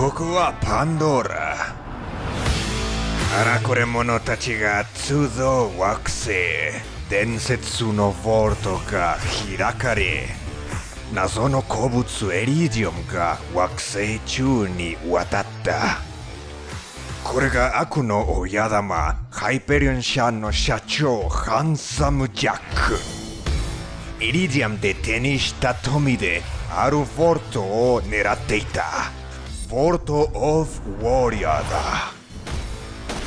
ここはパンドーラ。あらこれ者たちが通造惑星。伝説のヴォルトが開かれ。謎の鉱物エリディオムが惑星中に渡った。これが悪の親玉ハイペリオン社の社長ハンサム・ジャック。イリディアムで手にした富であるフォルトを狙っていた。フォルト・オブ・ウォリアーだ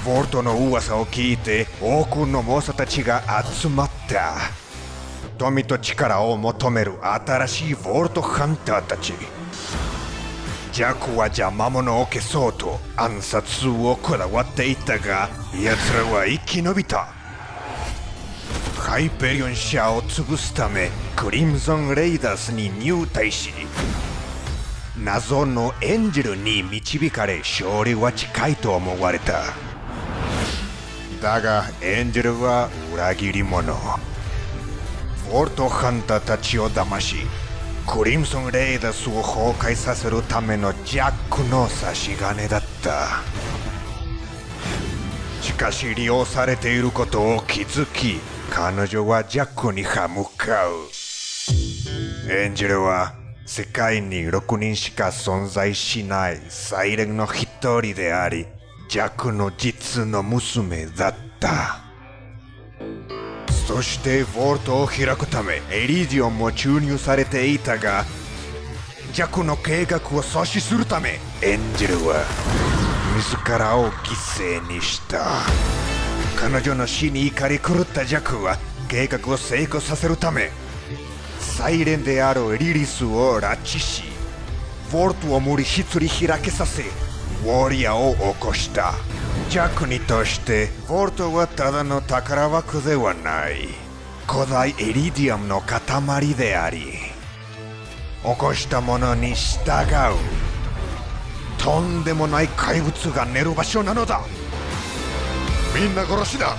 フォルトの噂を聞いて多くの猛者たちが集まった富と力を求める新しいフォルトハンターたちジャックは邪魔者を消そうと暗殺をこだわっていたが奴らは生き延びたハイペリオン社を潰すためクリムゾン・レイダースに入隊し謎のエンジェルに導かれ勝利は近いと思われた。だがエンジェルは裏切り者。フォルトハンターたちを騙しクリムソン・レイダスを崩壊させるためのジャックの差し金だった。しかし利用されていることを気づき彼女はジャックに歯向かう。エンジェルは世界に6人しか存在しないサイレンの一人でありジャックの実の娘だった。そしてフォルトを開くためエリディオンも注入されていたがジャクの計画を阻止するためエンジェルは自らを犠牲にした。彼女の死に怒り狂ったジャクは計画を成功させるためサイレンであるリリスを拉致しフォルトを無理し釣り開けさせウォリアを起こした。ジャクにとしてフォルトはただの宝箱ではない。古代エリディアムの塊であり起こしたものに従う。とんでもない怪物が寝る場所なのだ。みんな殺しだ。